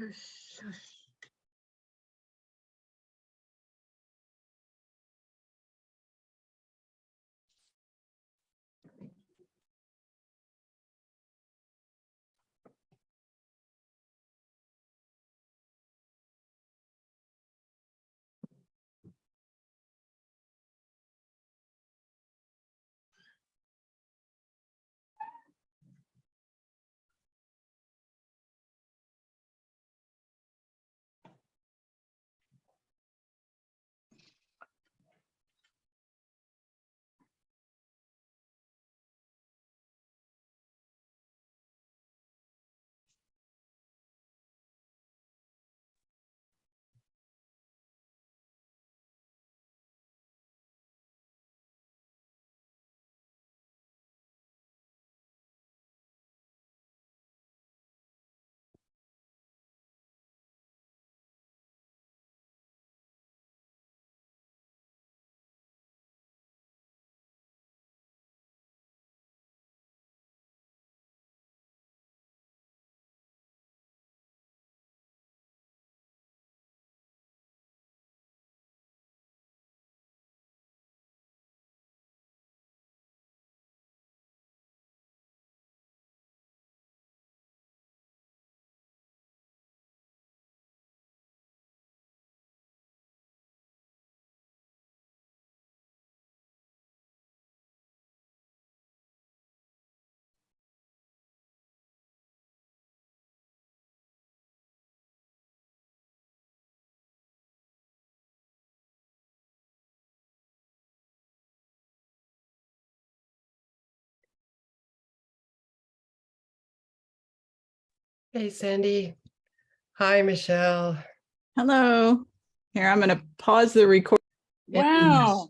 hush, hush. Hey, Sandy. Hi, Michelle. Hello. Here, I'm going to pause the record. Yeah. Wow.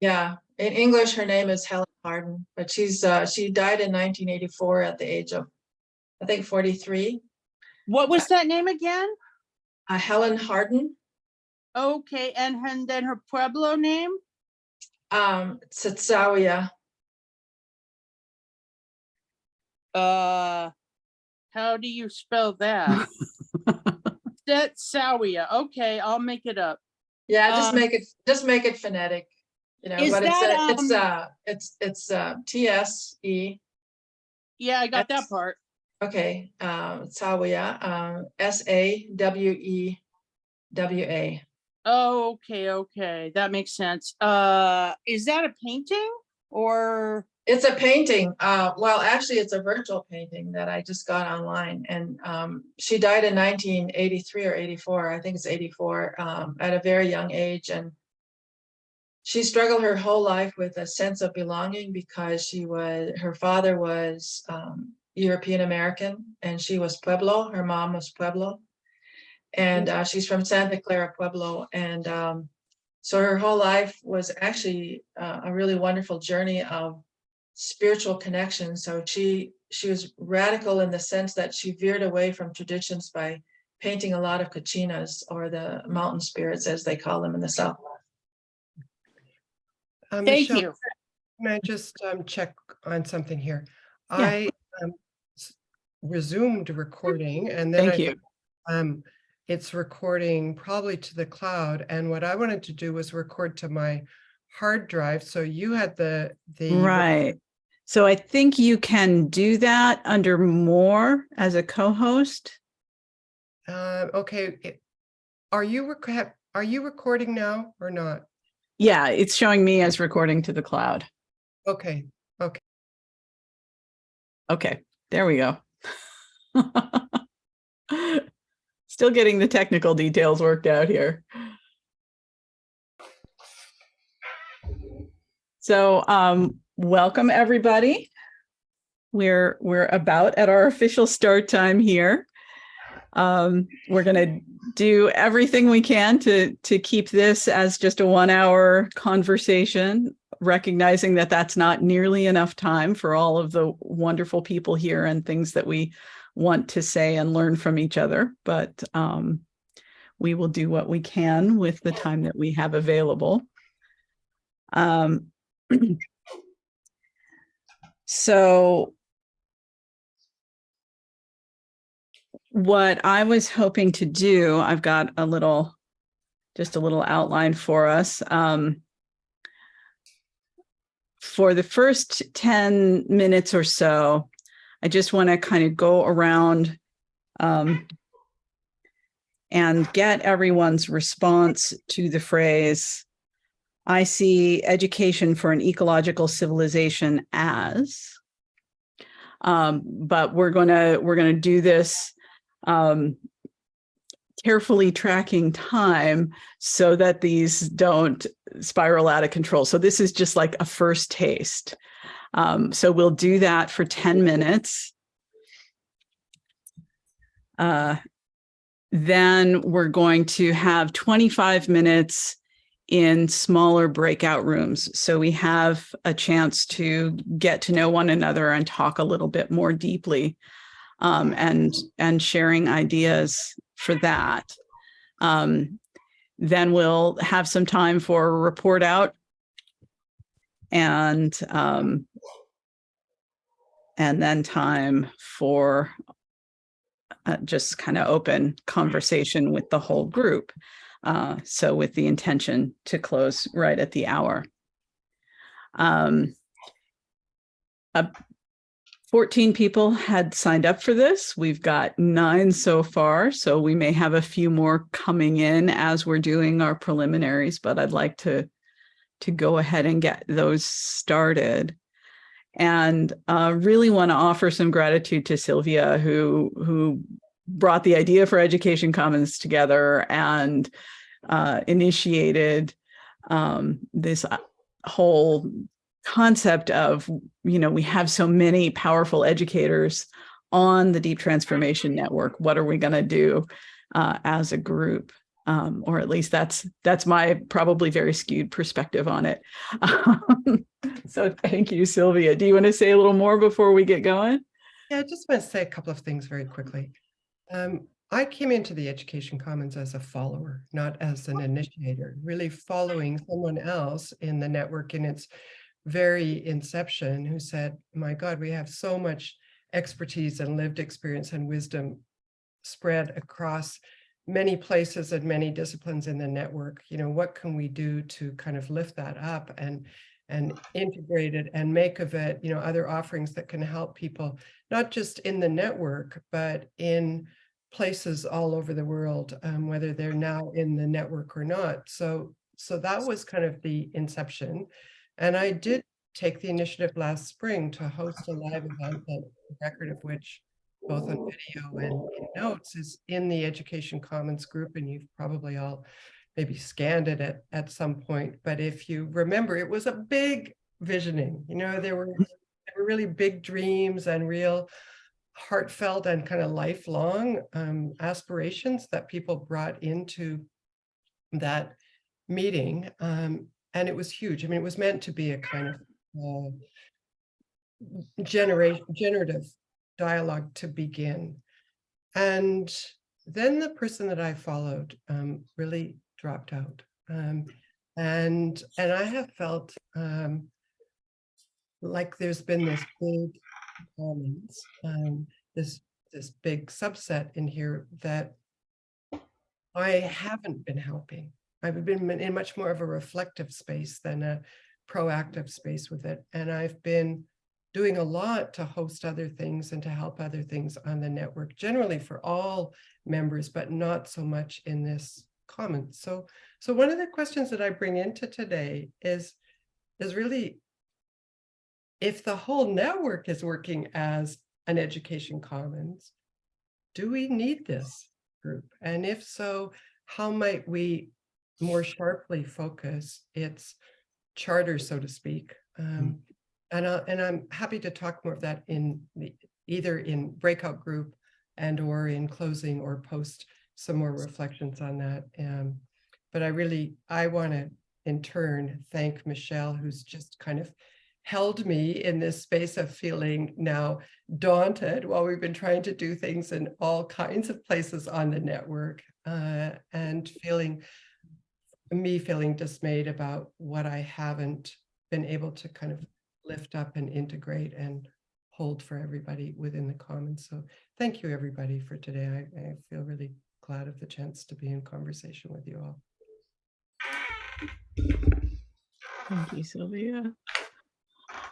Yeah, in English, her name is Helen Hardin, but she's, uh, she died in nineteen eighty-four at the age of, I think, forty-three. What was that name again? Uh, Helen Hardin, Okay, and, and then her Pueblo name? um, Tsatsawia. Uh, how do you spell that? That Sawia. Okay, I'll make it up. Yeah, just Um, make it, just make it phonetic. You know, is but it's, that, uh, it's, um, uh, it's, it's, uh, T S E, Yeah, I got that part. okay, um, Sawia, um, S A W E W A. Oh, okay, okay, that makes sense. Uh, is that a painting or? It's a painting, uh, well, actually, it's a virtual painting that I just got online and, um, she died in nineteen eighty-three or eighty-four, I think it's eighty-four, um, at a very young age and she struggled her whole life with a sense of belonging because she was, her father was, um, European American and she was Pueblo, her mom was Pueblo. And, uh, she's from Santa Clara Pueblo and, um, so her whole life was actually, uh, a really wonderful journey of spiritual connection. So she she was radical in the sense that she veered away from traditions by painting a lot of kachinas or the mountain spirits as they call them in the south. Uh, Thank Michelle, you. Can I just um, check on something here? Yeah. I um, resumed recording and then Thank I you. um, it's recording probably to the cloud. And what I wanted to do was record to my hard drive. So you had the the Right. So I think you can do that under more as a co-host. Uh, okay. Are you rec- are you recording now or not? Yeah, it's showing me as recording to the cloud. Okay. Okay. Okay, there we go. Still getting the technical details worked out here. So um, welcome, everybody. We're we're about at our official start time here. Um, we're going to do everything we can to to keep this as just a one hour conversation recognizing that that's not nearly enough time for all of the wonderful people here and things that we want to say and learn from each other. But um, we will do what we can with the time that we have available. Um, so what I was hoping to do, I've got a little, just a little outline for us. Um, for the first 10 minutes or so, I just want to kind of go around um, and get everyone's response to the phrase, I see education for an ecological civilization as. Um, but we're gonna we're gonna do this um, carefully tracking time so that these don't spiral out of control. So this is just like a first taste. Um, so we'll do that for 10 minutes. Uh, then we're going to have 25 minutes in smaller breakout rooms. So we have a chance to get to know one another and talk a little bit more deeply um, and, and sharing ideas for that. Um, then we'll have some time for a report out and um, and then time for uh, just kind of open conversation with the whole group. Uh, so with the intention to close right at the hour. Um, uh, 14 people had signed up for this. We've got nine so far, so we may have a few more coming in as we're doing our preliminaries, but I'd like to, to go ahead and get those started. And uh, really want to offer some gratitude to Sylvia, who, who brought the idea for Education Commons together and uh, initiated um, this uh, whole concept of, you know, we have so many powerful educators on the Deep Transformation Network. What are we going to do uh, as a group? Um, or at least that's that's my probably very skewed perspective on it. Um, so thank you, Sylvia. Do you want to say a little more before we get going? Yeah, I just want to say a couple of things very quickly. Um, I came into the Education Commons as a follower, not as an initiator, really following someone else in the network in its very inception who said, my God, we have so much expertise and lived experience and wisdom spread across many places and many disciplines in the network. You know, what can we do to kind of lift that up and and integrate it and make of it, you know, other offerings that can help people, not just in the network, but in places all over the world, um, whether they're now in the network or not. So, so that was kind of the inception. And I did take the initiative last spring to host a live event, the record of which both on video and in notes is in the Education Commons group, and you've probably all maybe scanned it at, at some point. But if you remember, it was a big visioning, you know, there were, there were really big dreams and real heartfelt and kind of lifelong um, aspirations that people brought into that meeting. Um, and it was huge. I mean, it was meant to be a kind of uh, generative dialogue to begin. And then the person that I followed um, really dropped out. Um, and, and I have felt um, like there's been this big commons, um, this, this big subset in here that I haven't been helping. I've been in much more of a reflective space than a proactive space with it. And I've been doing a lot to host other things and to help other things on the network, generally for all members, but not so much in this comment. So, so one of the questions that I bring into today is, is really if the whole network is working as an education commons, do we need this group? And if so, how might we more sharply focus its charter, so to speak? Um, and, I, and I'm happy to talk more of that in the, either in breakout group and or in closing or post some more reflections on that. Um, but I really, I want to in turn thank Michelle, who's just kind of held me in this space of feeling now daunted while we've been trying to do things in all kinds of places on the network uh, and feeling me feeling dismayed about what I haven't been able to kind of lift up and integrate and hold for everybody within the commons. So thank you, everybody, for today. I, I feel really glad of the chance to be in conversation with you all. Thank you, Sylvia.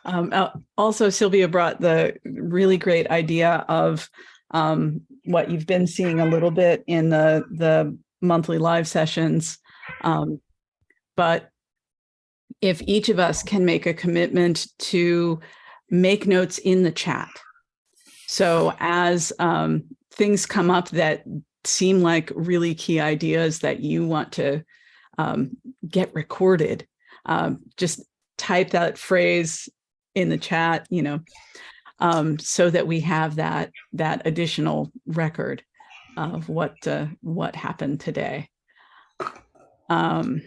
Um, also, Sylvia brought the really great idea of um, what you've been seeing a little bit in the the monthly live sessions. Um, but if each of us can make a commitment to make notes in the chat. So as um, things come up that seem like really key ideas that you want to um, get recorded, um, just type that phrase in the chat, you know, um, so that we have that that additional record of what uh, what happened today. Um,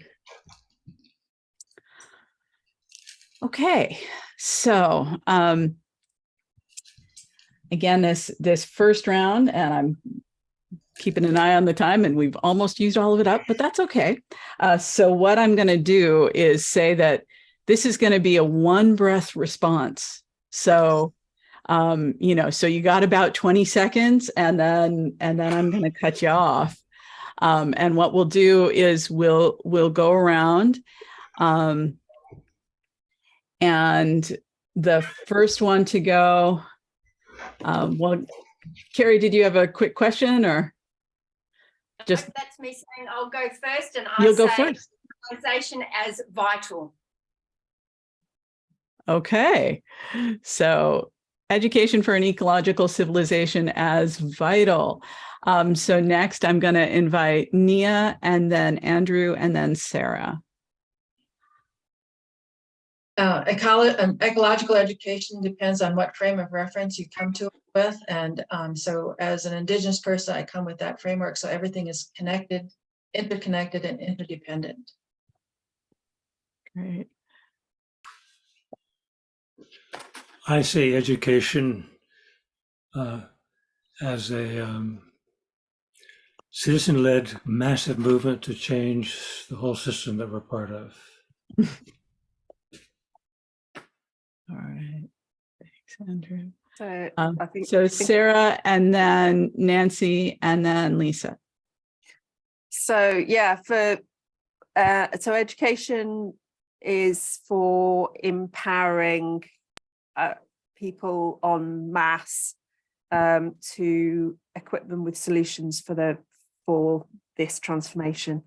okay, so um, again, this this first round, and I'm keeping an eye on the time, and we've almost used all of it up, but that's okay. Uh, so what I'm going to do is say that this is going to be a one breath response. So, um, you know, so you got about 20 seconds and then, and then I'm going to cut you off. Um, and what we'll do is we'll, we'll go around, um, and the first one to go, um, well, Carrie, did you have a quick question or just, That's me saying I'll go first and I you'll go first? organisation as vital. Okay, so education for an ecological civilization as vital. Um, so next I'm going to invite Nia and then Andrew and then Sarah. Uh, ecolo- um, ecological education depends on what frame of reference you come to it with. And um, so as an indigenous person, I come with that framework. So everything is connected, interconnected and interdependent. Great. I see education uh, as a um, citizen-led massive movement to change the whole system that we're part of. All right. Thanks, Andrew. So Um, I think so I think- Sarah and then Nancy and then Lisa. so yeah for uh so education is for empowering uh, people en masse um to equip them with solutions for the for this transformation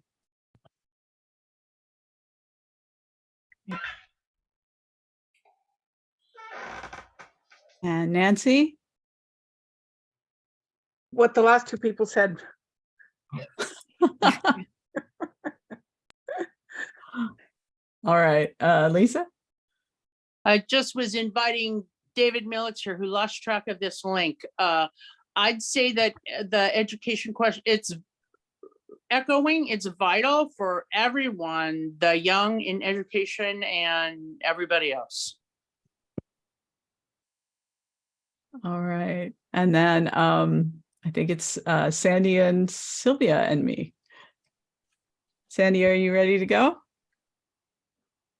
And Nancy? What the last two people said. All right, uh, Lisa? I just was inviting David Militzer, who lost track of this link. Uh, I'd say that uh, the education question, it's echoing, it's vital for everyone, the young in education and everybody else. All right. And then um, I think it's uh, Sandy and Sylvia and me. Sandy, are you ready to go?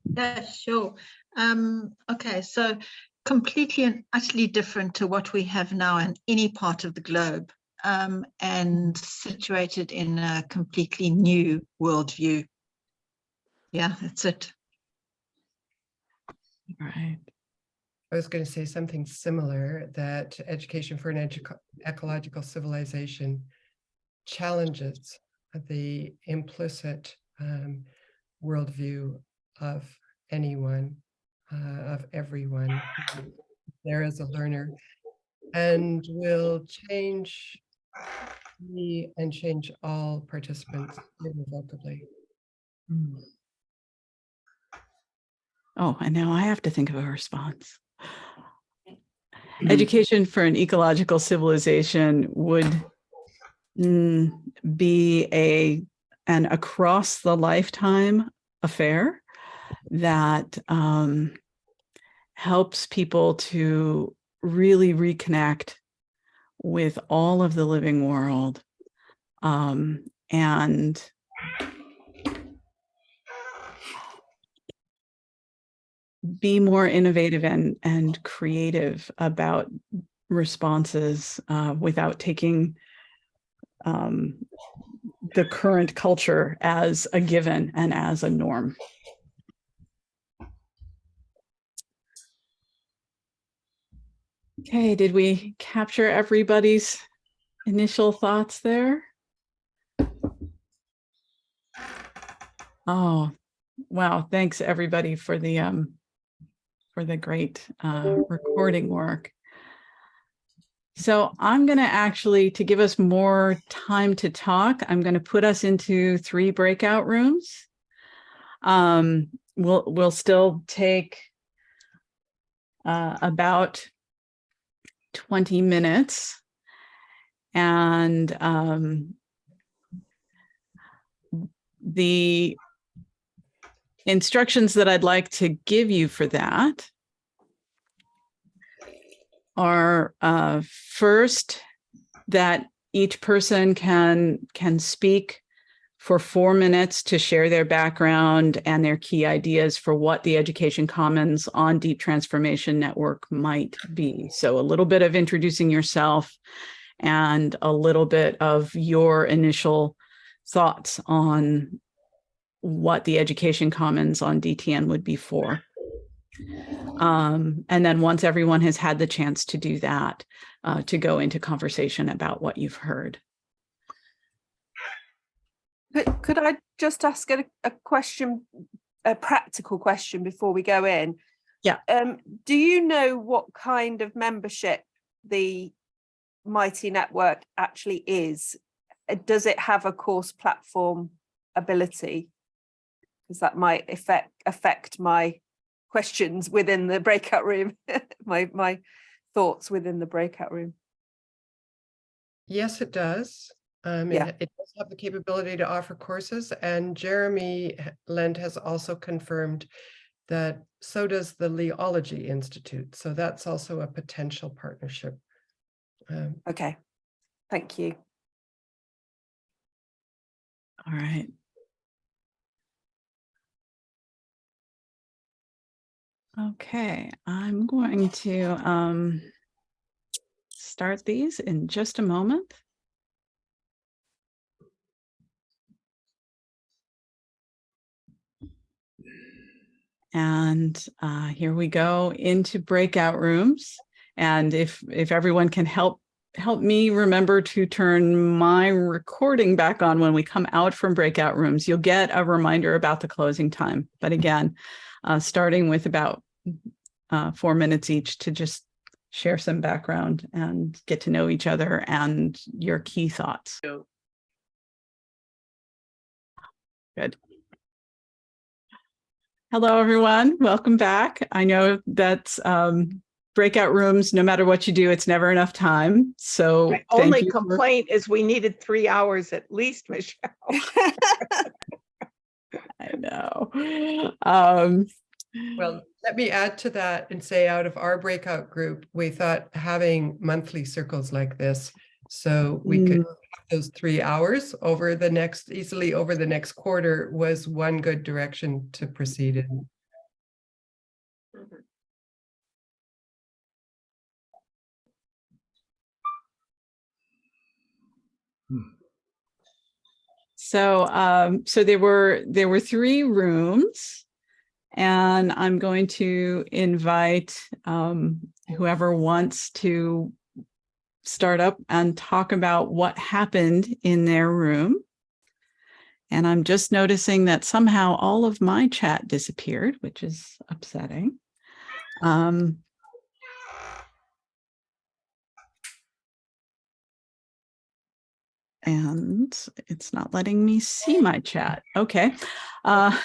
Yeah, sure. Um, okay, so completely and utterly different to what we have now in any part of the globe, um, and situated in a completely new worldview. Yeah, that's it. All right. I was going to say something similar, that education for an edu- ecological civilization challenges the implicit um, worldview of anyone, uh, of everyone there as a learner, and will change me and change all participants irrevocably. Hmm. Oh, and now I have to think of a response. Education for an ecological civilization would mm, be a an across the lifetime affair that um, helps people to really reconnect with all of the living world um, and be more innovative and and creative about responses uh, without taking um, the current culture as a given and as a norm. Okay, did we capture everybody's initial thoughts there? Oh, wow. Thanks everybody for the um for the great uh recording work. So I'm going to actually, to give us more time to talk, I'm going to put us into three breakout rooms. Um, we'll, we'll still take uh, about 20 minutes. And um, the instructions that I'd like to give you for that are uh, first that each person can can speak for four minutes to share their background and their key ideas for what the Education Commons on Deep Transformation Network might be. So a little bit of introducing yourself and a little bit of your initial thoughts on what the Education Commons on DTN would be for. Um, and then once everyone has had the chance to do that, uh, to go into conversation about what you've heard. Could, could I just ask a, a question, a practical question before we go in? Yeah. Um, do you know what kind of membership the Mighty Network actually is? Uh, Does it have a course platform ability? Because that might affect affect my questions within the breakout room, my my thoughts within the breakout room. Yes, it does. Um, Yeah. it, it does have the capability to offer courses and Jeremy Lent has also confirmed that so does the Liology Institute. So that's also a potential partnership. Um, Okay, thank you. All right. Okay, I'm going to um, start these in just a moment. And uh, here we go into breakout rooms. And if if everyone can help help me remember to turn my recording back on when we come out from breakout rooms, you'll get a reminder about the closing time. But again, uh, starting with about uh, four minutes each to just share some background and get to know each other and your key thoughts. Good. Hello, everyone. Welcome back. I know that um, breakout rooms, no matter what you do, it's never enough time. So My thank only you complaint is we needed three hours at least, Michelle. I know. Um, Well, let me add to that and say out of our breakout group, we thought having monthly circles like this. So we could, have those three hours over the next, easily over the next quarter was one good direction to proceed in. So, um, so there were, there were three rooms. And I'm going to invite, um, whoever wants to start up and talk about what happened in their room. And I'm just noticing that somehow all of my chat disappeared, which is upsetting. Um, and it's not letting me see my chat. Okay. Uh,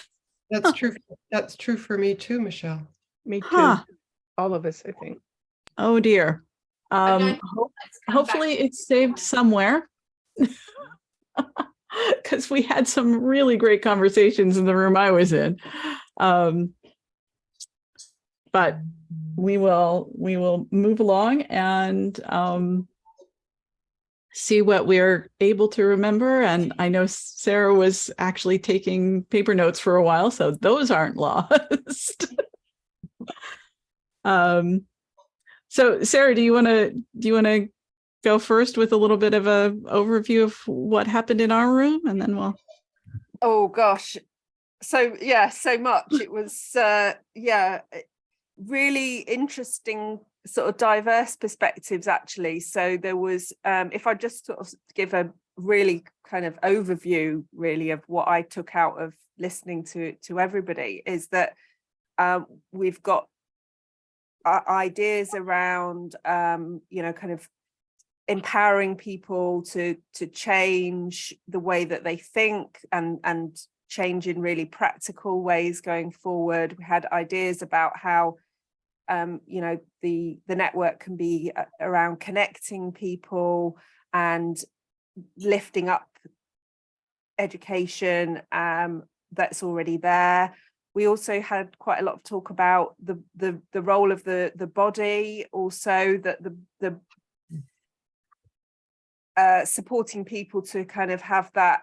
That's true. That's true for me too, Michelle. Me too. huh. All of us, I think. Oh dear. Um, Okay. ho- Let's back. hopefully it's saved somewhere. Because we had some really great conversations in the room I was in. Um, but we will, we will move along and um, see what we're able to remember. And I know Sarah was actually taking paper notes for a while, so those aren't lost. Um, so Sarah, do you want to, do you want to go first with a little bit of a overview of what happened in our room and then we'll, Oh gosh. So yeah, so much. It was uh yeah, eh, really interesting sort of diverse perspectives actually. So there was um if I just sort of give a really kind of overview really of what I took out of listening to to everybody is that um we've got ideas around um you know kind of empowering people to to change the way that they think and and change in really practical ways going forward. We had ideas about how um you know the the network can be around connecting people and lifting up education um that's already there we also had quite a lot of talk about the the the role of the the body also that the the uh, supporting people to kind of have that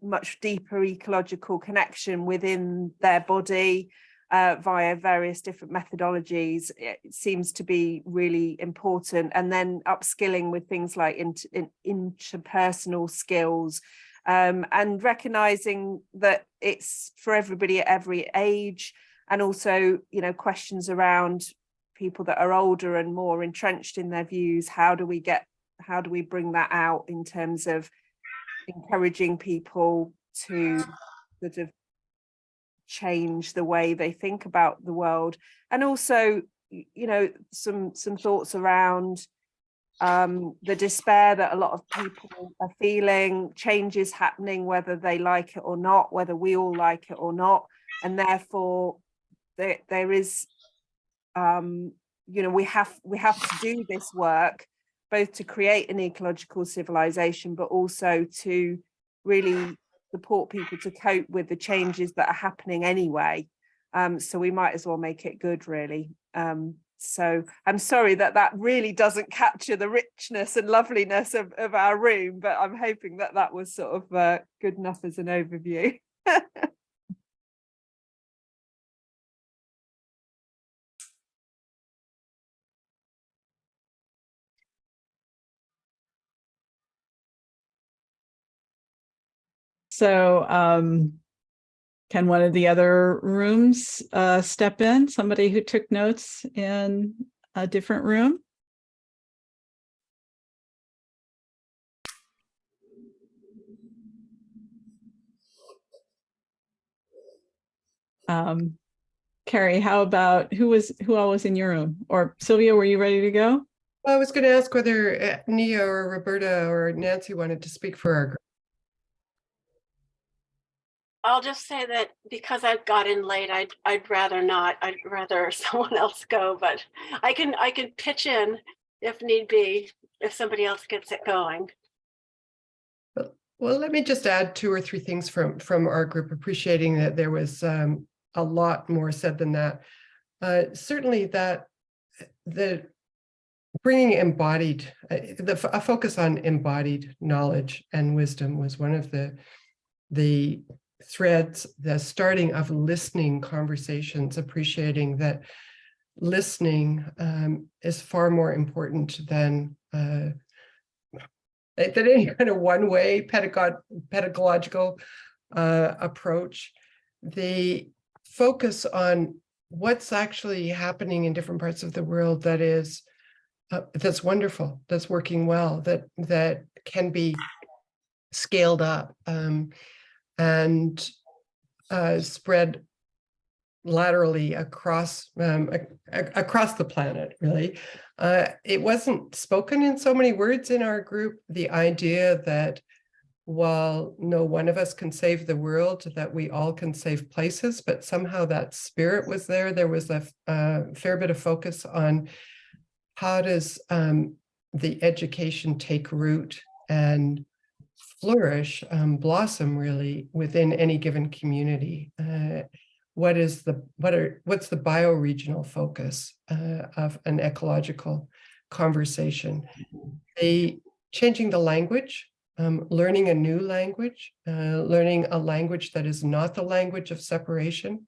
much deeper ecological connection within their body uh, via various different methodologies. It seems to be really important. And then upskilling with things like int- in, interpersonal skills um, and recognizing that it's for everybody at every age and also you know questions around people that are older and more entrenched in their views. How do we get how do we bring that out in terms of encouraging people to sort of change the way they think about the world? And also you know some some thoughts around um the despair that a lot of people are feeling changes happening whether they like it or not whether we all like it or not. And therefore there there is um you know we have we have to do this work both to create an ecological civilization but also to really support people to cope with the changes that are happening anyway. Um so we might as well make it good really. Um so i'm sorry that that really doesn't capture the richness and loveliness of, of our room but i'm hoping that that was sort of uh, good enough as an overview. So, um, can one of the other rooms, uh, step in? Somebody who took notes in a different room? Um, Carrie, how about, who was, who all was in your room? Or Sylvia, were you ready to go? I was going to ask whether uh, Nia or Roberta or Nancy wanted to speak for our group. I'll just say that because I've got in late, I'd, I'd rather not, I'd rather someone else go, but I can, I can pitch in if need be, if somebody else gets it going. Well, let me just add two or three things from, from our group, appreciating that there was um, a lot more said than that. Uh, Certainly that the bringing embodied, uh, the, a focus on embodied knowledge and wisdom was one of the, the threads, the starting of listening conversations, appreciating that listening um, is far more important than uh, that that any kind of one-way pedagog pedagogical uh, approach. The focus on what's actually happening in different parts of the world that is uh, that's wonderful, that's working well, that that can be scaled up um, and uh, spread laterally across um, ac- ac- across the planet, really. Uh, it wasn't spoken in so many words in our group, the idea that while no one of us can save the world, that we all can save places, but somehow that spirit was there. There was a fair bit of focus on how does um, the education take root and flourish, um, blossom really within any given community. Uh, what is the what are what's the bioregional focus uh, of an ecological conversation the changing the language um, learning a new language uh, learning a language that is not the language of separation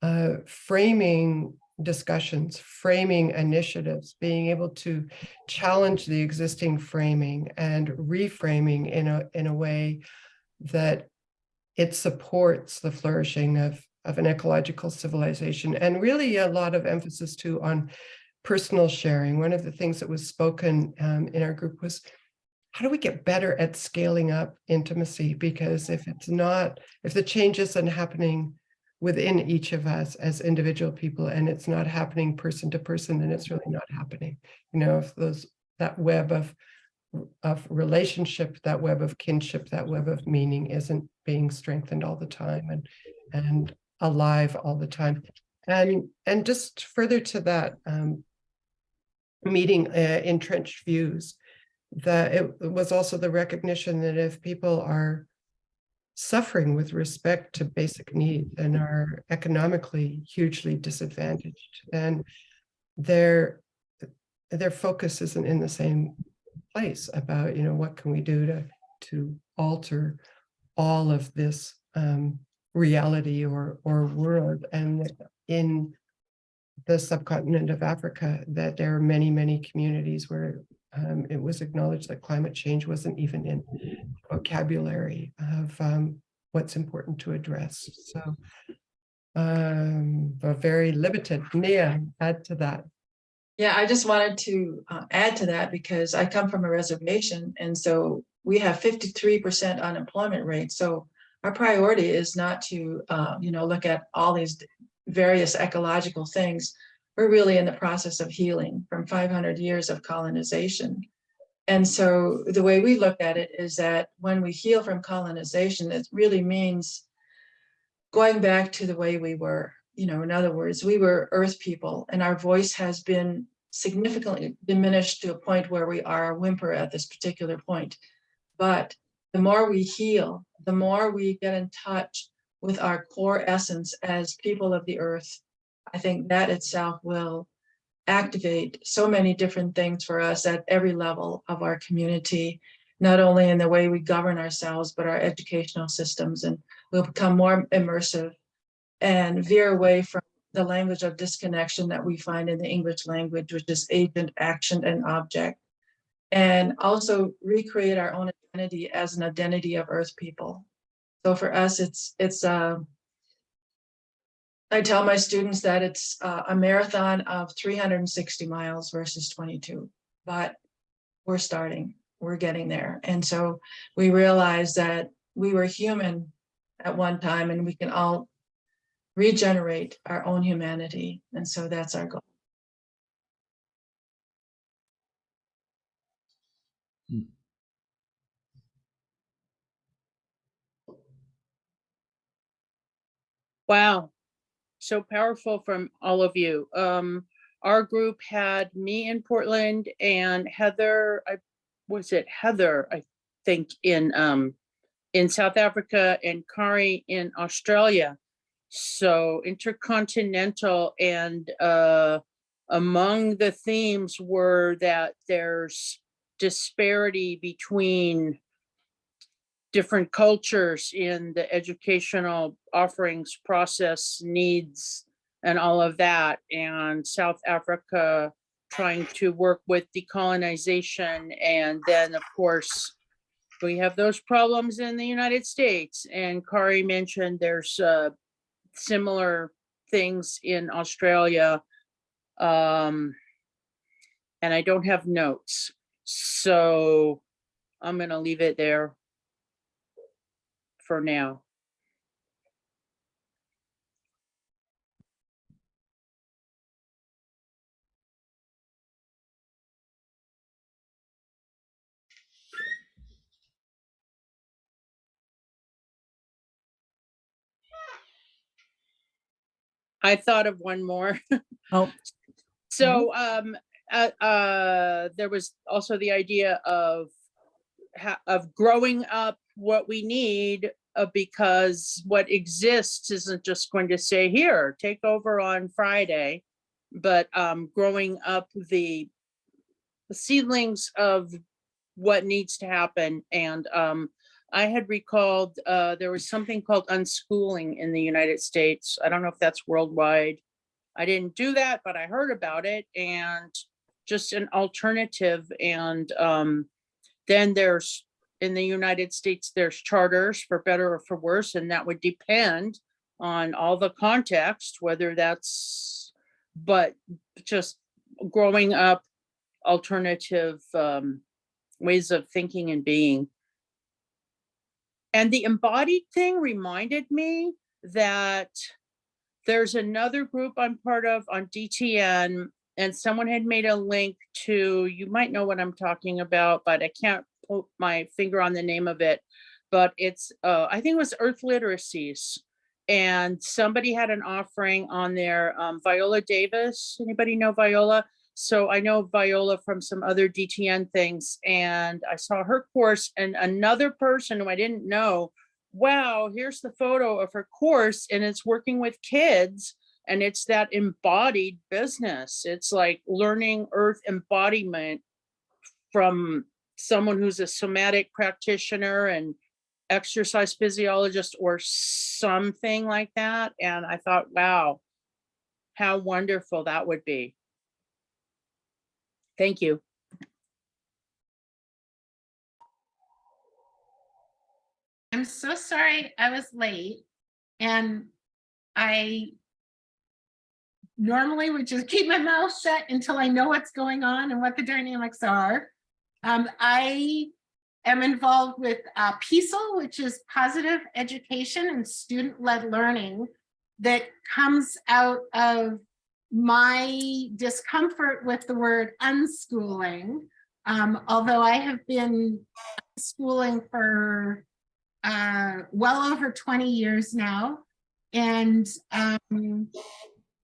uh, framing discussions, framing initiatives, being able to challenge the existing framing and reframing in a, in a way that it supports the flourishing of, of an ecological civilization and really a lot of emphasis too on personal sharing. One of the things that was spoken um, in our group was how do we get better at scaling up intimacy? Because if it's not, if the change isn't happening within each of us as individual people and it's not happening person to person, then it's really not happening. You know, if those, that web of, of relationship, that web of kinship, that web of meaning isn't being strengthened all the time and, and alive all the time. And, and just further to that, um, meeting uh, entrenched views, that it was also the recognition that if people are suffering with respect to basic needs and are economically hugely disadvantaged, And their their focus isn't in the same place about, you know, what can we do to to alter all of this um, reality or or world. And in the subcontinent of Africa that there are many, many communities where um, it was acknowledged that climate change wasn't even in vocabulary of um, what's important to address. So, um, but very limited. Mia, add to that. Yeah, I just wanted to uh, add to that because I come from a reservation and so we have fifty-three percent unemployment rate. So our priority is not to, uh, you know, look at all these various ecological things. We're really in the process of healing from five hundred years of colonization. And so the way we look at it is that when we heal from colonization, it really means going back to the way we were. You know, in other words, we were earth people and our voice has been significantly diminished to a point where we are a whimper at this particular point. But the more we heal, the more we get in touch with our core essence as people of the earth, I think that itself will activate so many different things for us at every level of our community, not only in the way we govern ourselves, but our educational systems, and we'll become more immersive and veer away from the language of disconnection that we find in the English language, which is agent, action, and object. And also recreate our own identity as an identity of Earth people. So for us, it's, it's, uh, I tell my students that it's uh, a marathon of 360 miles versus 22, but we're starting, we're getting there. And so we realize that we were human at one time and we can all regenerate our own humanity. And so that's our goal. Wow. So powerful from all of you. Um, our group had me in Portland and Heather, I, was it Heather, I think in, um, in South Africa and Kari in Australia. So intercontinental and, uh, among the themes were that there's disparity between different cultures in the educational offerings process needs and all of that and South Africa trying to work with decolonization and then of course we have those problems in the United States and Kari mentioned there's uh, similar things in Australia um, and I don't have notes so I'm gonna leave it there for now. I thought of one more. Oh, So, um, uh, uh, there was also the idea of of growing up what we need uh, because what exists isn't just going to say here, take over on Friday, but um, growing up the the seedlings of what needs to happen. And um, I had recalled uh, there was something called unschooling in the United States. I don't know if that's worldwide. I didn't do that, but I heard about it and just an alternative. And um, then there's, in the United States, there's charters for better or for worse, and that would depend on all the context, whether that's, but just growing up alternative um, ways of thinking and being. And the embodied thing reminded me that there's another group I'm part of on DTN and someone had made a link to, you might know what I'm talking about, but I can't put my finger on the name of it. But it's, uh, I think it was Earth Literacies. And somebody had an offering on there, um, Viola Davis, anybody know Viola? So I know Viola from some other DTN things and I saw her course and another person who I didn't know. Wow, here's the photo of her course and it's working with kids and it's that embodied business. It's like learning earth embodiment from someone who's a somatic practitioner and exercise physiologist or something like that. And I thought, wow, how wonderful that would be. Thank you. I'm so sorry I was late and I normally would just keep my mouth shut until I know what's going on and what the dynamics are. Um, I am involved with uh, PESEL, which is positive education and student-led learning that comes out of my discomfort with the word unschooling. Um, although I have been schooling for uh, well over 20 years now. And um,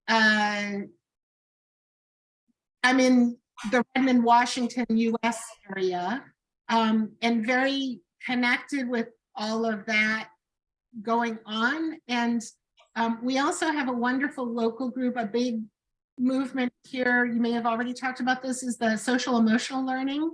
uh, I'm in the Redmond, Washington, US area, um, and very connected with all of that going on. And um, we also have a wonderful local group, a big movement here. You may have already talked about this is the social emotional learning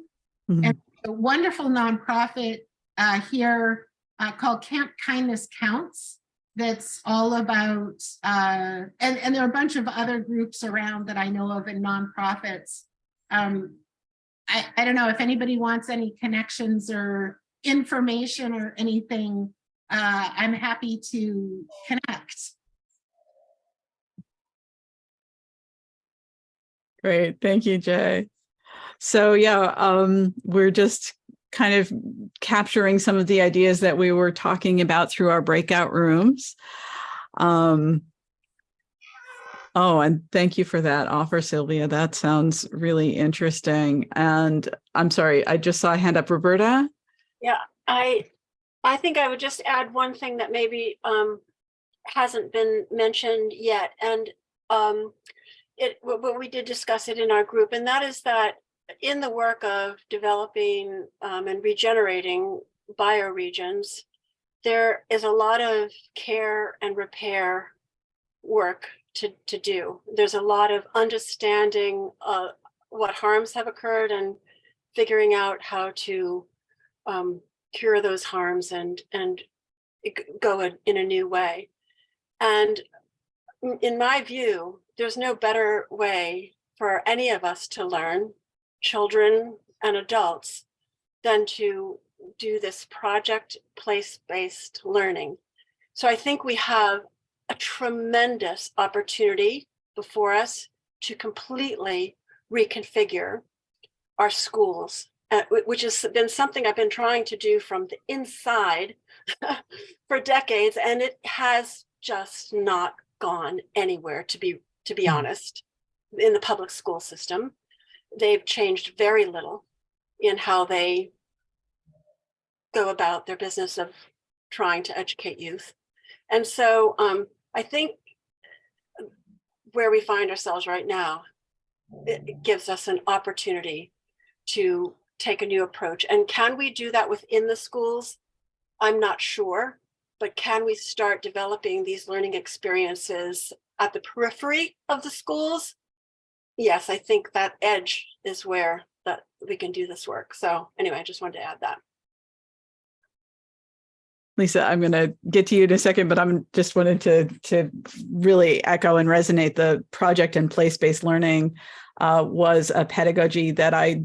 Mhm. and a wonderful nonprofit uh, here uh, called Camp Kindness Counts that's all about, uh, and, and there are a bunch of other groups around that I know of and nonprofits. Um, I, I don't know if anybody wants any connections or information or anything, uh, I'm happy to connect. Great, thank you, Jay. So yeah, um, we're just kind of capturing some of the ideas that we were talking about through our breakout rooms. Um, oh, and thank you for that offer, Sylvia. That sounds really interesting. And I'm sorry, I just saw a hand up, Roberta. Yeah, I, I think I would just add one thing that maybe um hasn't been mentioned yet. And um it, well, we did discuss it in our group, and that is that in the work of developing um and regenerating bioregions, there is a lot of care and repair work to, to do. There's a lot of understanding uh, what harms have occurred and figuring out how to um, cure those harms and and go in- in a new way. And in- in my view, there's no better way for any of us to learn, children and adults, than to do this project place-based learning. So I think we have a tremendous opportunity before us to completely reconfigure our schools, uh, which has been something I've been trying to do from the inside for decades, and it has just not gone anywhere, to be to be honest, in the public school system. They've changed very little in how they go about their business of trying to educate youth. And so um, I think where we find ourselves right now, it gives us an opportunity to take a new approach. And can we do that within the schools? I'm not sure, but can we start developing these learning experiences at the periphery of the schools? Yes, I think that edge is where that we can do this work. So anyway, I just wanted to add that. Lisa, I'm going to get to you in a second, but I'm just wanted to to really echo and resonate the project and place-based learning uh, was a pedagogy that I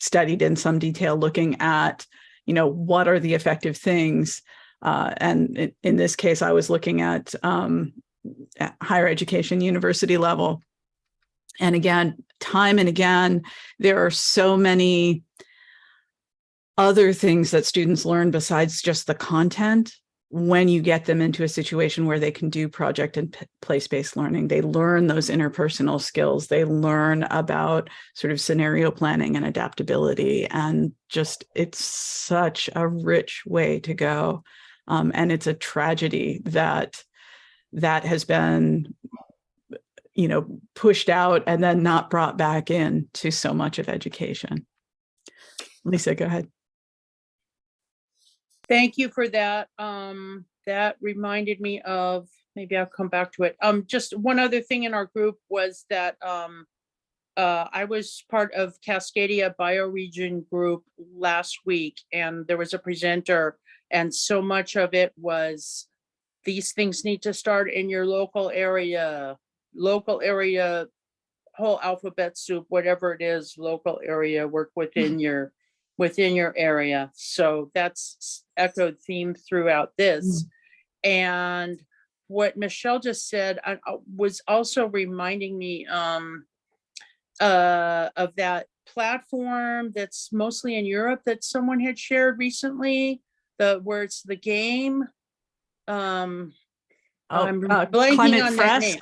studied in some detail, looking at, you know, what are the effective things. Uh, and in, in this case, I was looking at, um, at higher education, university level. And again, time and again, there are so many other things that students learn besides just the content. When you get them into a situation where they can do project and place-based learning they learn those interpersonal skills. They learn about sort of scenario planning and adaptability and just it's such a rich way to go. Um, and it's a tragedy that that has been you know pushed out and then not brought back in to so much of education lisa go ahead Thank you for that. Um, that reminded me of, maybe I'll come back to it. Um, just one other thing in our group was that, um, uh, I was part of Cascadia Bioregion Group last week and there was a presenter and so much of it was these things need to start in your local area, local area, whole alphabet soup, whatever it is, local area, work within your within your area. So that's echoed theme throughout this. And what Michelle just said uh, uh, was also reminding me um, uh, of that platform that's mostly in Europe that someone had shared recently, the where it's the game. Um, I'm uh, blanking Climate on that name.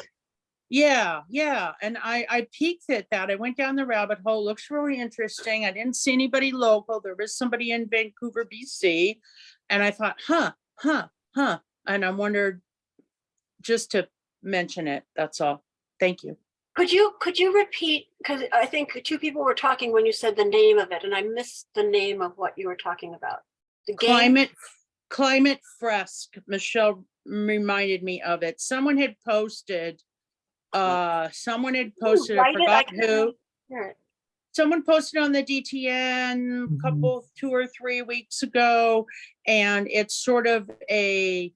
Yeah, yeah. And I, I peeked at that. I went down the rabbit hole. Looks really interesting. I didn't see anybody local. There was somebody in Vancouver, BC. And I thought, huh, huh, huh. And I wondered just to mention it. That's all. Thank you. Could you, could you repeat, because I think two people were talking when you said the name of it and I missed the name of what you were talking about. The game, Climate, climate fresk. Michelle reminded me of it. Someone had posted, uh, someone had posted, I write it, I forgot who. someone posted on the DTN a couple, two or three weeks ago, and it's sort of a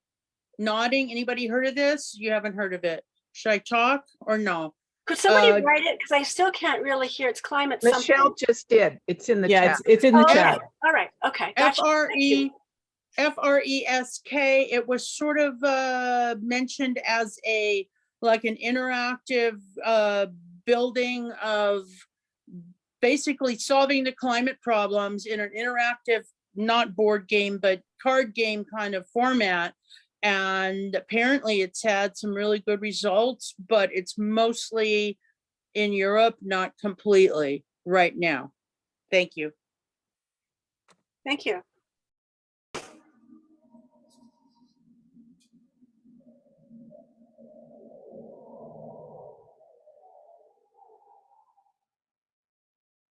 nodding. Anybody heard of this? You haven't heard of it? Should I talk or no? Could somebody Uh, write it? Because I still can't really hear. It's climate Michelle something. just did. It's in the yeah chat. it's it's in the Oh, chat okay. All right, okay. F gotcha. R Thank you. E, F R E S K. It was sort of uh mentioned as a, like an interactive uh building of basically solving the climate problems in an interactive, not board game, but card game kind of format. And apparently it's had some really good results, but it's mostly in Europe, not completely right now. Thank you. Thank you.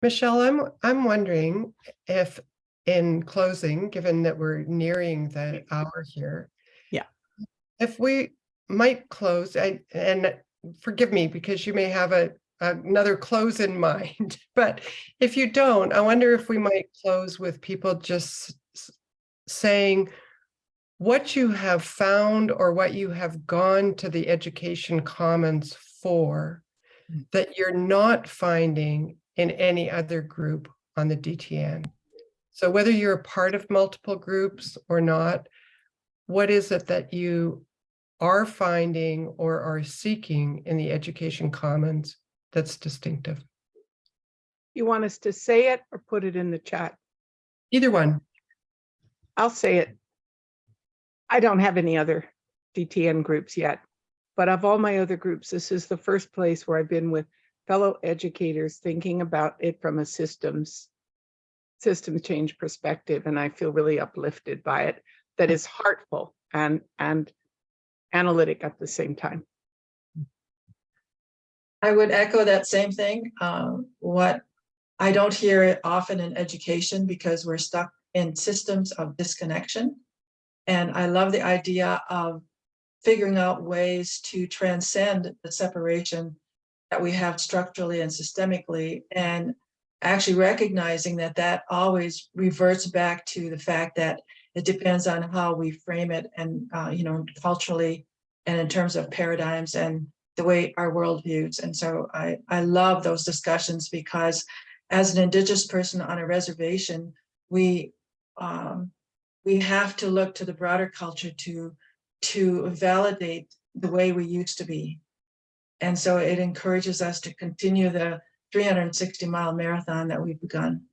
Michelle, I'm, I'm wondering if in closing, given that we're nearing the hour here. Yeah. If we might close, I, and forgive me because you may have a, another close in mind, but if you don't, I wonder if we might close with people just saying what you have found or what you have gone to the education commons for hmm. that you're not finding in any other group on the DTN. So whether you're a part of multiple groups or not, what is it that you are finding or are seeking in the education commons that's distinctive? You want us to say it or put it in the chat? Either one. I'll say it. I don't have any other DTN groups yet, but of all my other groups, this is the first place where I've been with fellow educators thinking about it from a systems system change perspective, and I feel really uplifted by it. That is heartful and and analytic at the same time. I would echo that same thing. Um, what I don't hear it often in education because we're stuck in systems of disconnection. And I love the idea of figuring out ways to transcend the separation that we have structurally and systemically and actually recognizing that that always reverts back to the fact that It depends on how we frame it and, uh, you know, culturally and in terms of paradigms and the way our world views. And so I, I love those discussions because as an indigenous person on a reservation, we, um, we have to look to the broader culture to, to validate the way we used to be. And so it encourages us to continue the 360 mile marathon that we've begun.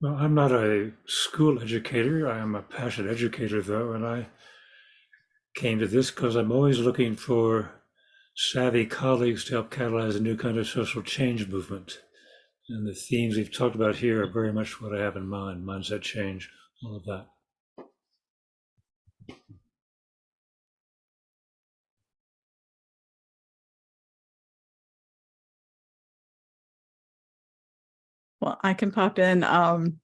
Well, I'm not a school educator. I am a passionate educator, though, and I came to this because I'm always looking for savvy colleagues to help catalyze a new kind of social change movement. And the themes we've talked about here are very much what I have in mind mindset change, all of that. Well, I can pop in. Um,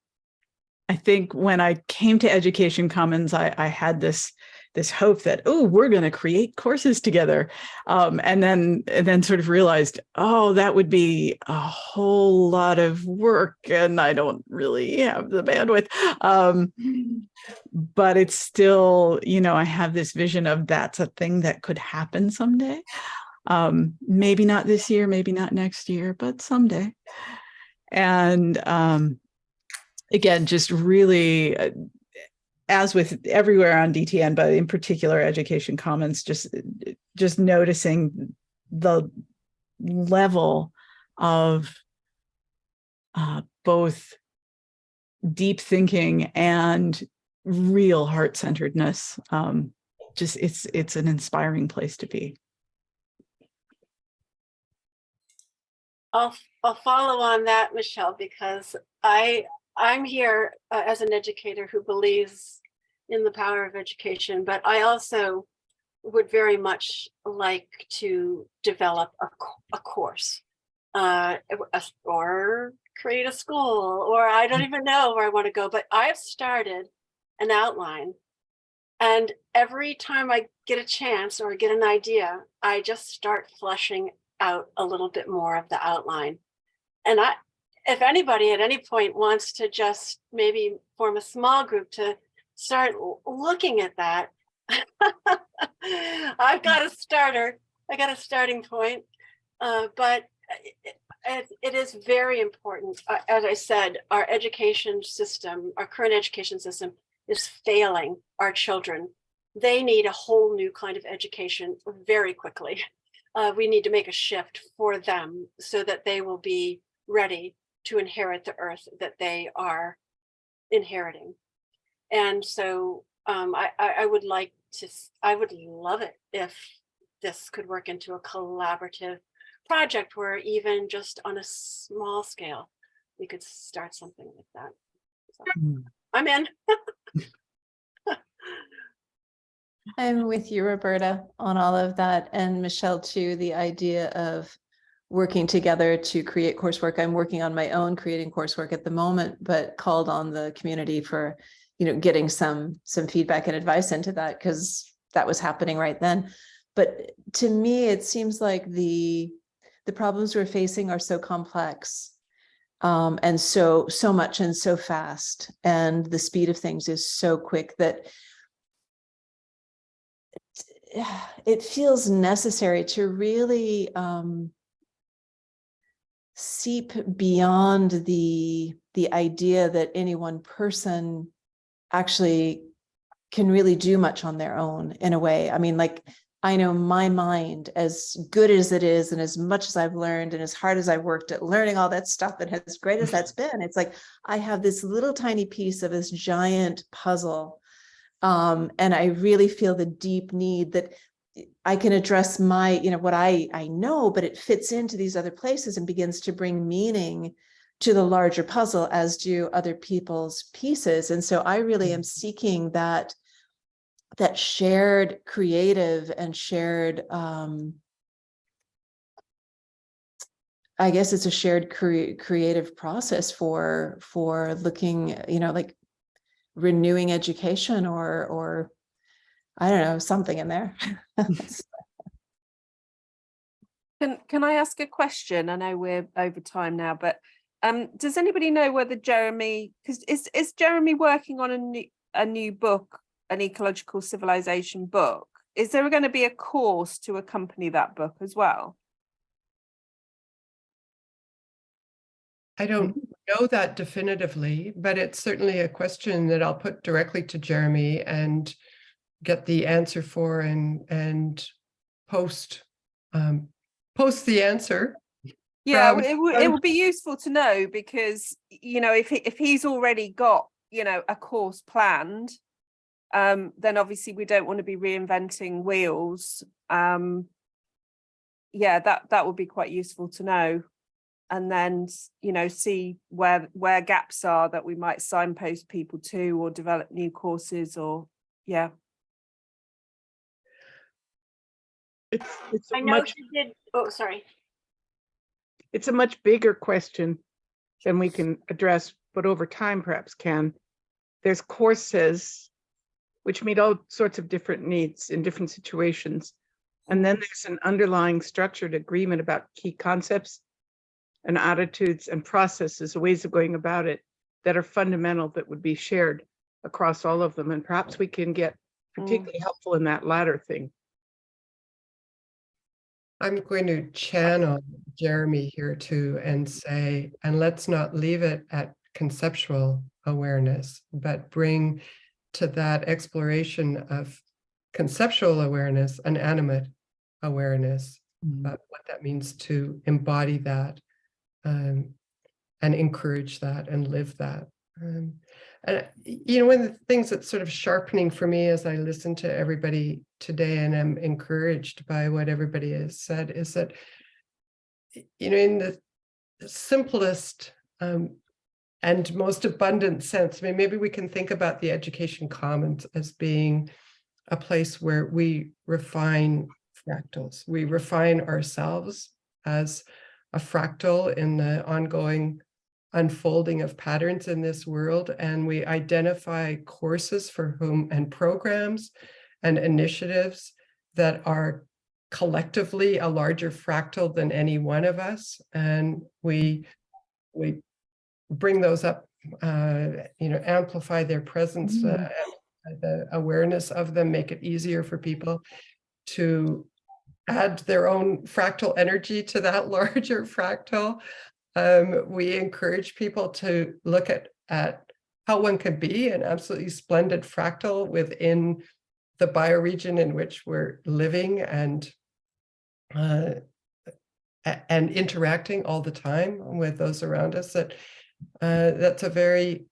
I think when I came to Education Commons, I, I had this this hope that oh, we're going to create courses together, um, and then and then sort of realized oh, that would be a whole lot of work, and I don't really have the bandwidth. Um, but it's still, you know, I have this vision of that's a thing that could happen someday. Um, maybe not this year, maybe not next year, but someday and um, again, just really, uh, as with everywhere on DTN, but in particular Education Commons, just just noticing the level of uh, both deep thinking and real heart-centeredness. Um, just it's it's an inspiring place to be. I'll, I'll follow on that, Michelle, because I, I'm here uh, as an educator who believes in the power of education, but I also would very much like to develop a, a course uh, a- or create a school, or I don't even know where I want to go, but I've started an outline. And every time I get a chance or get an idea, I just start fleshing out a little bit more of the outline. And I, if anybody at any point wants to just maybe form a small group to start looking at that, I've got a starter. I got a starting point. Uh, but it, it, it is very important. Uh, as I said, our education system, our current education system is failing our children. They need a whole new kind of education very quickly uh, we need to make a shift for them so that they will be ready to inherit the earth that they are inheriting. And so um, I, I, I would like to, I would love it if this could work into a collaborative project where even just on a small scale, we could start something like that. So, Mm. I'm in. I'm with you, Roberta, on all of that, and Michelle too, the idea of working together to create coursework. I'm working on my own creating coursework at the moment, but called on the community for, you know, getting some, some feedback and advice into that, because that was happening right then. But to me, it seems like the, the problems we're facing are so complex. Um, and so, so much and so fast, and the speed of things is so quick that it feels necessary to really um, seep beyond the the idea that any one person actually can really do much on their own in a way. I mean, like I know my mind, as good as it is, and as much as I've learned, and as hard as I've worked at learning all that stuff, and as great as that's been, it's like I have this little tiny piece of this giant puzzle um, and I really feel the deep need that I can address my, you know, what I, I know, but it fits into these other places and begins to bring meaning to the larger puzzle as do other people's pieces. And so I really am seeking that, that shared creative and shared, um, I guess it's a shared cre- creative process for, for looking, you know, like renewing education or or I don't know, something in there. Can, can I ask a question? I know we're over time now, but um, does anybody know whether Jeremy, because is, is Jeremy working on a new, a new book, an ecological civilization book? Is there going to be a course to accompany that book as well? I don't know that definitively, but it's certainly a question that I'll put directly to Jeremy and get the answer for and, and post, um, post the answer. Yeah, from- it would, it would be useful to know because, you know, if, he- if he's already got, you know, a course planned, um, then obviously we don't want to be reinventing wheels. Um, yeah, that, that would be quite useful to know. And then, you know, see where, where gaps are that we might signpost people to or develop new courses or, yeah. It's, it's I a know much, you did, oh, sorry. It's a much bigger question than we can address, but over time perhaps can. There's courses which meet all sorts of different needs in different situations. And then there's an underlying structured agreement about key concepts and attitudes and processes, ways of going about it that are fundamental that would be shared across all of them. And perhaps we can get mm. particularly helpful in that latter thing. I'm going to channel Jeremy here too and say, and let's not leave it at conceptual awareness, but bring to that exploration of conceptual awareness, an animate awareness, about what that means to embody that um, and encourage that and live that. Um, and you know, one of the things that's sort of sharpening for me as I listen to everybody today and I'm encouraged by what everybody has said is that, you know, in the simplest um, and most abundant sense, I mean, maybe we can think about the education commons as being a place where we refine fractals. We refine ourselves as a fractal in the ongoing unfolding of patterns in this world and we identify courses for whom and programs and initiatives that are collectively a larger fractal than any one of us and we we bring those up uh you know amplify their presence uh, the awareness of them make it easier for people to add their own fractal energy to that larger fractal um, we encourage people to look at, at how one could be an absolutely splendid fractal within the bioregion in which we're living and uh, and interacting all the time with those around us that uh, that's a very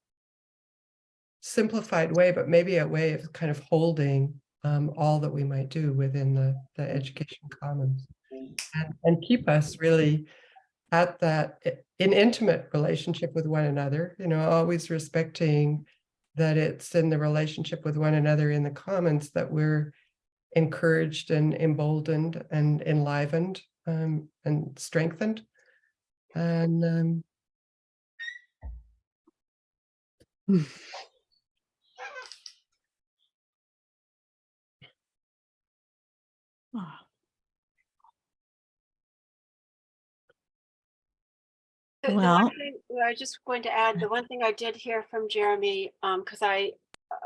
simplified way, but maybe a way of kind of holding um, all that we might do within the, the education commons. And, and keep us really at that in intimate relationship with one another, you know, always respecting that it's in the relationship with one another in the commons that we're encouraged and emboldened and enlivened um, and strengthened. And um, Ah, The- the one Well- thing- I was just going to add, the one thing I did hear from Jeremy, um, because I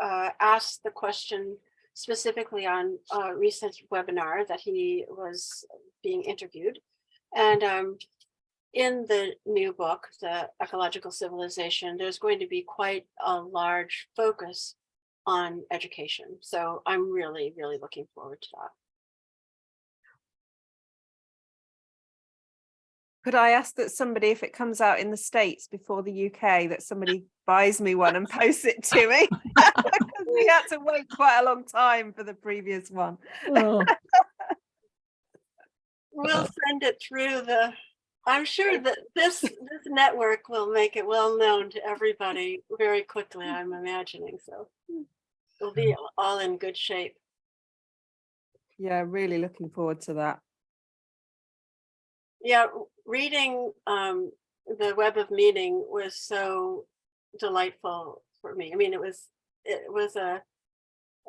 uh, asked the question specifically on a recent webinar that he was being interviewed. And um, in the new book, The Ecological Civilization, there's going to be quite a large focus on education. So I'm really, really looking forward to that. Could I ask that somebody, if it comes out in the States before the UK, that somebody buys me one and posts it to me? Because we had to wait quite a long time for the previous one. oh, We'll send it through the, I'm sure that this, this network will make it well known to everybody very quickly, I'm imagining, so. We'll be all in good shape. Yeah, really looking forward to that. Yeah, r- reading um the Web of Meaning was so delightful for me. I mean, it was, it was a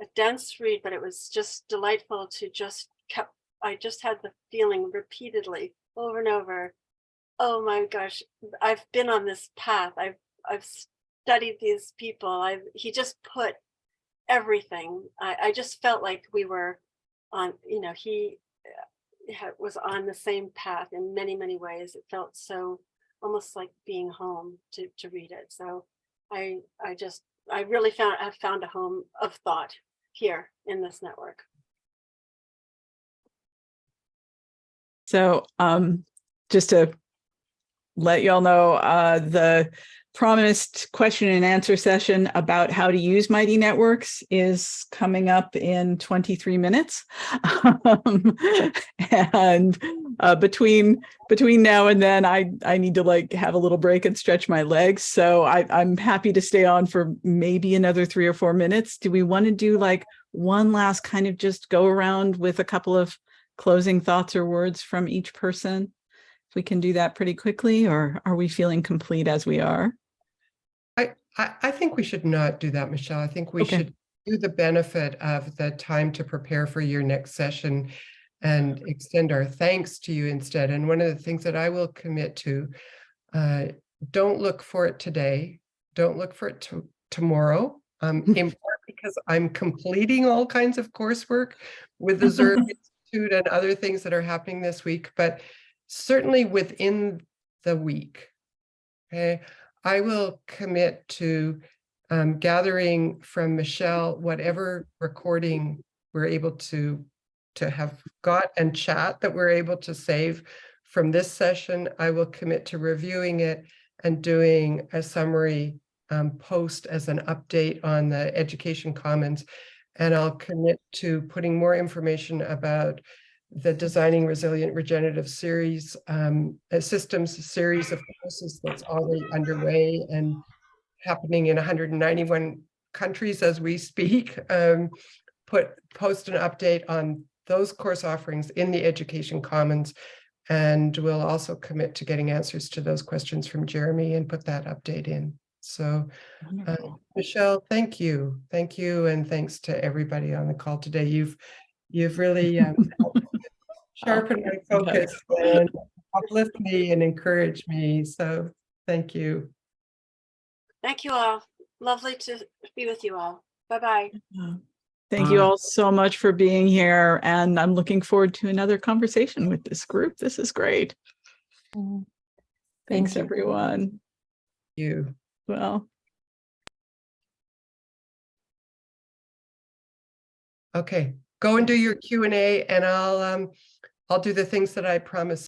a dense read, but it was just delightful to just kept I just had the feeling repeatedly over and over. Oh my gosh, I've been on this path. I've I've studied these people. I've he just put everything. I, I just felt like we were on, you know, he was on the same path in many, many ways. It felt so almost like being home to to read it. So I I just I really found I've found a home of thought here in this network. So um, just to let y'all know, uh, the promised question and answer session about how to use Mighty Networks is coming up in 23 minutes. Um, and uh, between between now and then, I I need to like have a little break and stretch my legs. So I, I'm happy to stay on for maybe another three or four minutes. Do we want to do like one last kind of just go around with a couple of closing thoughts or words from each person? If we can do that pretty quickly, or are we feeling complete as we are? I, I, think we should not do that, Michelle. I think we Okay. should do the benefit of the time to prepare for your next session and extend our thanks to you instead. And one of the things that I will commit to, uh, don't look for it today. Don't look for it tomorrow. Um, in part because I'm completing all kinds of coursework with the Zurb Institute and other things that are happening this week, but certainly within the week. Okay, I will commit to um, gathering from Michelle whatever recording we're able to to have got and chat that we're able to save from this session. I will commit to reviewing it and doing a summary um, post as an update on the Education Commons. And I'll commit to putting more information about the Designing Resilient Regenerative Series, um, a systems series of courses that's already underway and happening in 191 countries as we speak. Um, put post an update on those course offerings in the Education Commons. And we'll also commit to getting answers to those questions from Jeremy and put that update in. So uh, Michelle, thank you. Thank you. And thanks to everybody on the call today. You've, you've really um, helped sharpened my focus and uplift me and encourage me. So thank you. Thank you all. Lovely to be with you all. Bye-bye. Thank you all so much for being here, and I'm looking forward to another conversation with this group. This is great. Thanks, Thank you. everyone. You. Well. Okay, go and do your Q and A and I'll, um, I'll do the things that I promised